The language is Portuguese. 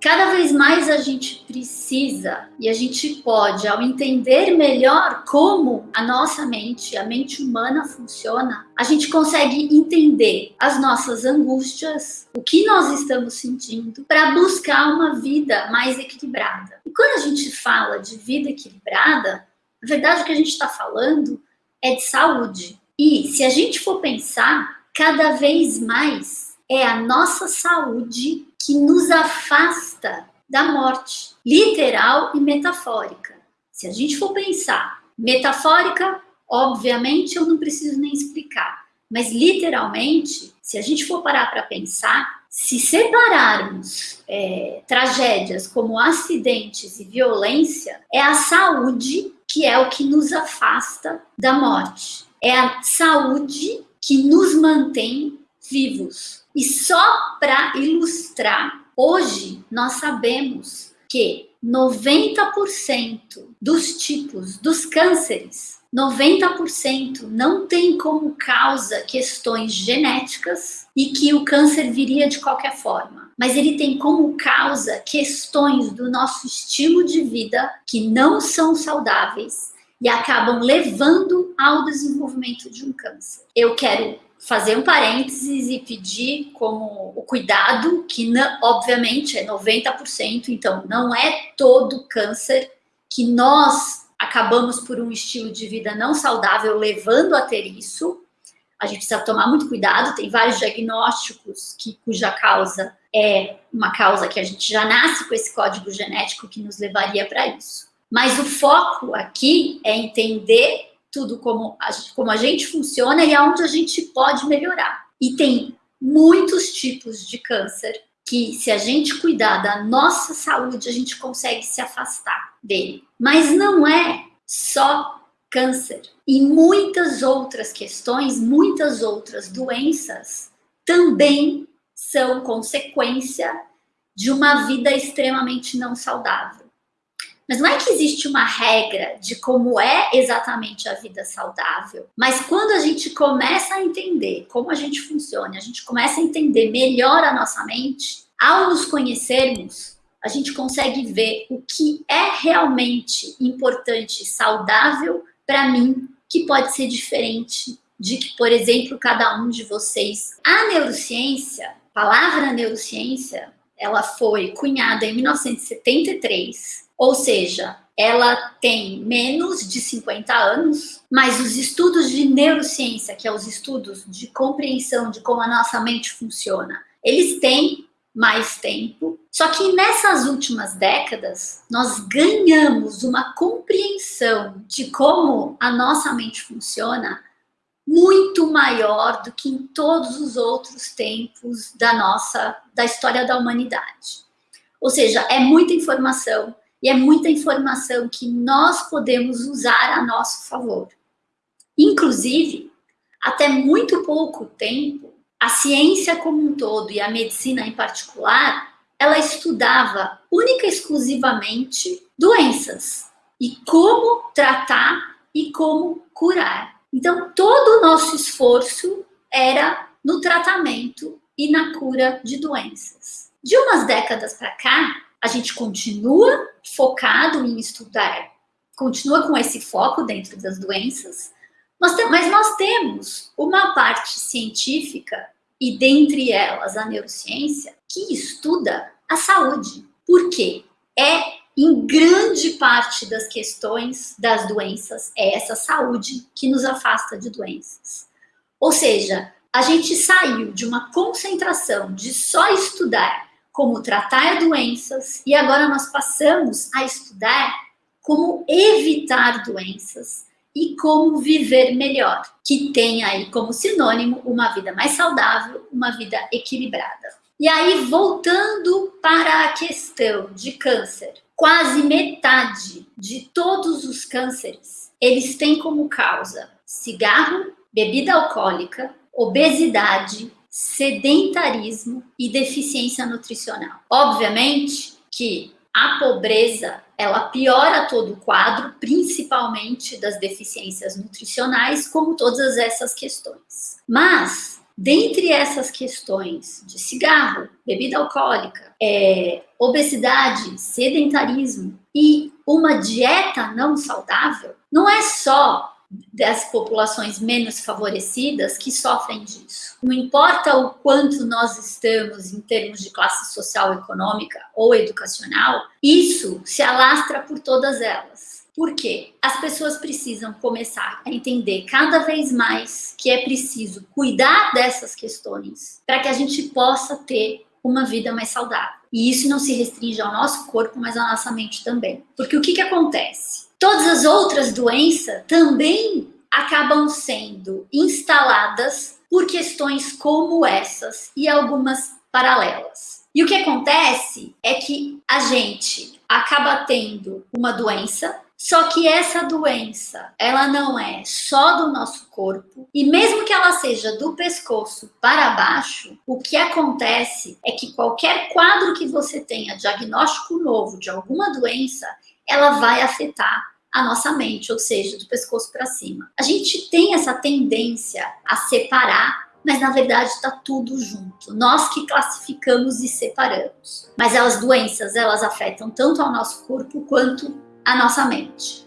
Cada vez mais a gente precisa e a gente pode, ao entender melhor como a nossa mente, a mente humana funciona, a gente consegue entender as nossas angústias, o que nós estamos sentindo, para buscar uma vida mais equilibrada. E quando a gente fala de vida equilibrada, na verdade o que a gente está falando é de saúde. E se a gente for pensar, cada vez mais é a nossa saúde que nos afasta da morte, literal e metafórica. Se a gente for pensar, metafórica, obviamente eu não preciso nem explicar, mas literalmente, se a gente for parar para pensar, se separarmos é, tragédias como acidentes e violência, é a saúde que é o que nos afasta da morte. É a saúde que nos mantém vivos. E só para ilustrar, hoje nós sabemos que 90% dos tipos dos cânceres, 90% não tem como causa questões genéticas e que o câncer viria de qualquer forma, mas ele tem como causa questões do nosso estilo de vida que não são saudáveis e acabam levando ao desenvolvimento de um câncer. Eu quero fazer um parênteses e pedir como o cuidado, que obviamente é 90%, então não é todo câncer que nós acabamos por um estilo de vida não saudável levando a ter isso. A gente precisa tomar muito cuidado, tem vários diagnósticos que, cuja causa é uma causa que a gente já nasce com esse código genético que nos levaria para isso. Mas o foco aqui é entender tudo como a, como a gente funciona e aonde a gente pode melhorar. E tem muitos tipos de câncer que se a gente cuidar da nossa saúde, a gente consegue se afastar dele. Mas não é só câncer. E muitas outras questões, muitas outras doenças também são consequência de uma vida extremamente não saudável. Mas não é que existe uma regra de como é exatamente a vida saudável, mas quando a gente começa a entender como a gente funciona, a gente começa a entender melhor a nossa mente, ao nos conhecermos, a gente consegue ver o que é realmente importante saudável para mim, que pode ser diferente de que, por exemplo, cada um de vocês. A neurociência, palavra neurociência, ela foi cunhada em 1973 ou seja, ela tem menos de 50 anos, mas os estudos de neurociência, que é os estudos de compreensão de como a nossa mente funciona, eles têm mais tempo. Só que nessas últimas décadas, nós ganhamos uma compreensão de como a nossa mente funciona muito maior do que em todos os outros tempos da nossa da história da humanidade. Ou seja, é muita informação, e é muita informação que nós podemos usar a nosso favor. Inclusive, até muito pouco tempo, a ciência como um todo e a medicina em particular, ela estudava única e exclusivamente doenças e como tratar e como curar. Então, todo o nosso esforço era no tratamento e na cura de doenças. De umas décadas para cá, a gente continua focado em estudar, continua com esse foco dentro das doenças, nós mas nós temos uma parte científica, e dentre elas a neurociência, que estuda a saúde. Por quê? É parte das questões das doenças, é essa saúde que nos afasta de doenças. Ou seja, a gente saiu de uma concentração de só estudar como tratar doenças e agora nós passamos a estudar como evitar doenças e como viver melhor, que tem aí como sinônimo uma vida mais saudável, uma vida equilibrada. E aí, voltando para a questão de câncer, quase metade de todos os cânceres, eles têm como causa cigarro, bebida alcoólica, obesidade, sedentarismo e deficiência nutricional. Obviamente que a pobreza ela piora todo o quadro, principalmente das deficiências nutricionais, como todas essas questões. Mas dentre essas questões de cigarro, bebida alcoólica, é, obesidade, sedentarismo e uma dieta não saudável, não é só das populações menos favorecidas que sofrem disso. Não importa o quanto nós estamos em termos de classe social, econômica ou educacional, isso se alastra por todas elas. Por quê? As pessoas precisam começar a entender cada vez mais que é preciso cuidar dessas questões para que a gente possa ter uma vida mais saudável. E isso não se restringe ao nosso corpo, mas à nossa mente também. Porque o que, que acontece? Todas as outras doenças também acabam sendo instaladas por questões como essas e algumas paralelas. E o que acontece é que a gente acaba tendo uma doença, só que essa doença, ela não é só do nosso corpo, e mesmo que ela seja do pescoço para baixo, o que acontece é que qualquer quadro que você tenha, diagnóstico novo de alguma doença, ela vai afetar a nossa mente, ou seja, do pescoço para cima. A gente tem essa tendência a separar, mas na verdade está tudo junto. Nós que classificamos e separamos. Mas as doenças, elas afetam tanto ao nosso corpo quanto a nossa mente.